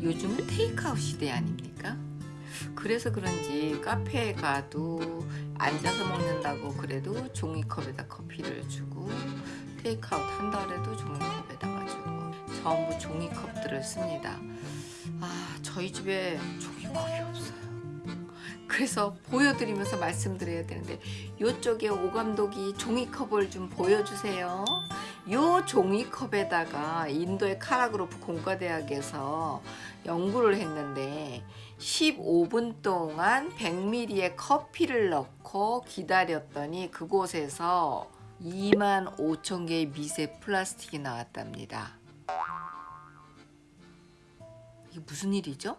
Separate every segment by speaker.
Speaker 1: 요즘은 테이크아웃 시대 아닙니까? 그래서 그런지 카페에 가도 앉아서 먹는다고 그래도 종이컵에다 커피를 주고 테이크아웃 그래도 종이컵에다가 주고 전부 종이컵들을 씁니다. 아 저희 집에 종이컵이 없어요. 그래서 보여드리면서 말씀드려야 되는데 이쪽에 오 감독이 종이컵을 좀 보여주세요. 요 종이컵에다가 인도의 카라그로프 공과대학에서 연구를 했는데 15분 동안 100ml의 커피를 넣고 기다렸더니 그곳에서 2만 5천 개의 미세 플라스틱이 나왔답니다. 이게 무슨 일이죠?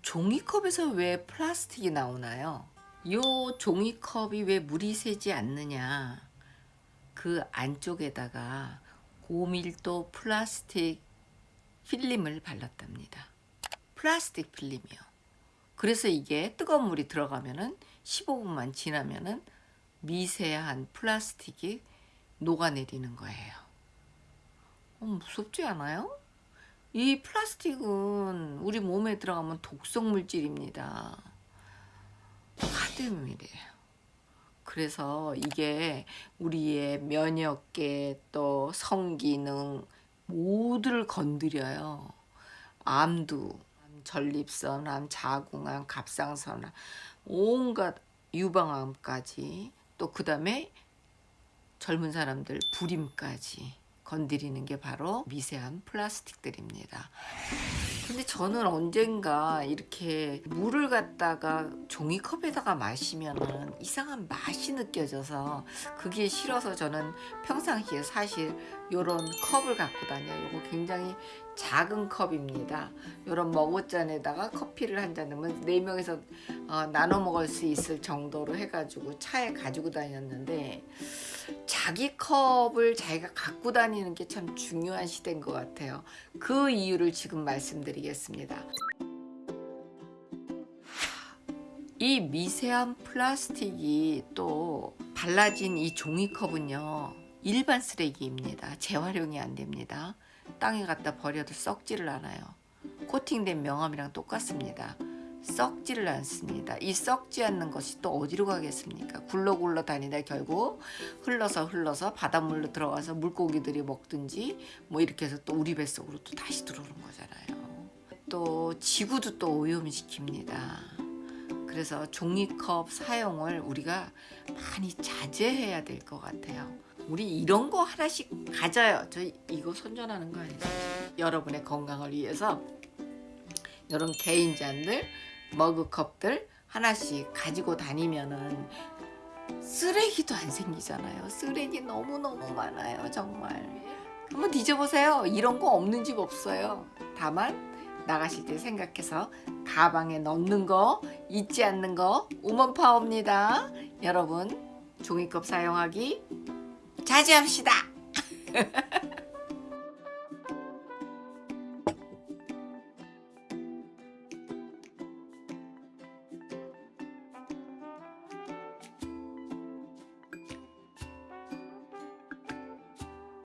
Speaker 1: 종이컵에서 왜 플라스틱이 나오나요? 요 종이컵이 왜 물이 새지 않느냐 그 안쪽에다가 고밀도 플라스틱 필름을 발랐답니다 플라스틱 필름이요 그래서 이게 뜨거운 물이 들어가면은 15분만 지나면은 미세한 플라스틱이 녹아내리는 거예요 어, 무섭지 않아요? 이 플라스틱은 우리 몸에 들어가면 독성 물질입니다. 카드뮴이래요. 그래서 이게 우리의 면역계 또 성기능 모두를 건드려요. 암도, 전립선암, 자궁암, 갑상선암, 온갖 유방암까지 또 그 다음에 젊은 사람들 불임까지 건드리는 게 바로 미세한 플라스틱들입니다. 근데 저는 언젠가 이렇게 물을 갖다가 종이컵에다가 마시면 이상한 맛이 느껴져서 그게 싫어서 저는 평상시에 사실 이런 컵을 갖고 다녀요. 이거 굉장히 작은 컵입니다. 이런 머그잔에다가 커피를 한 잔 넣으면 네 명이서 어, 나눠 먹을 수 있을 정도로 해가지고 차에 가지고 다녔는데 자기 컵을 자기가 갖고 다니는 게 참 중요한 시대인 것 같아요. 그 이유를 지금 말씀드리겠습니다. 이 미세한 플라스틱이 또 발라진 이 종이컵은요 일반 쓰레기입니다. 재활용이 안 됩니다. 땅에 갖다 버려도 썩지를 않아요. 코팅된 명암이랑 똑같습니다. 썩지를 않습니다. 이 썩지 않는 것이 또 어디로 가겠습니까? 굴러 굴러 다니다 결국 흘러서 흘러서 바닷물로 들어가서 물고기들이 먹든지 뭐 이렇게 해서 또 우리 뱃속으로 또 다시 들어오는 거잖아요. 또 지구도 또 오염시킵니다. 그래서 종이컵 사용을 우리가 많이 자제해야 될 것 같아요. 우리 이런 거 하나씩 가져요. 저 이거 선전하는 거 아니죠? 여러분의 건강을 위해서 이런 개인 잔들, 머그컵들 하나씩 가지고 다니면은 쓰레기도 안 생기잖아요. 쓰레기 너무너무 많아요. 정말. 한번 뒤져보세요. 이런 거 없는 집 없어요. 다만 나가실 때 생각해서 가방에 넣는 거 잊지 않는 거 우먼파워입니다. 여러분 종이컵 사용하기 자제합시다.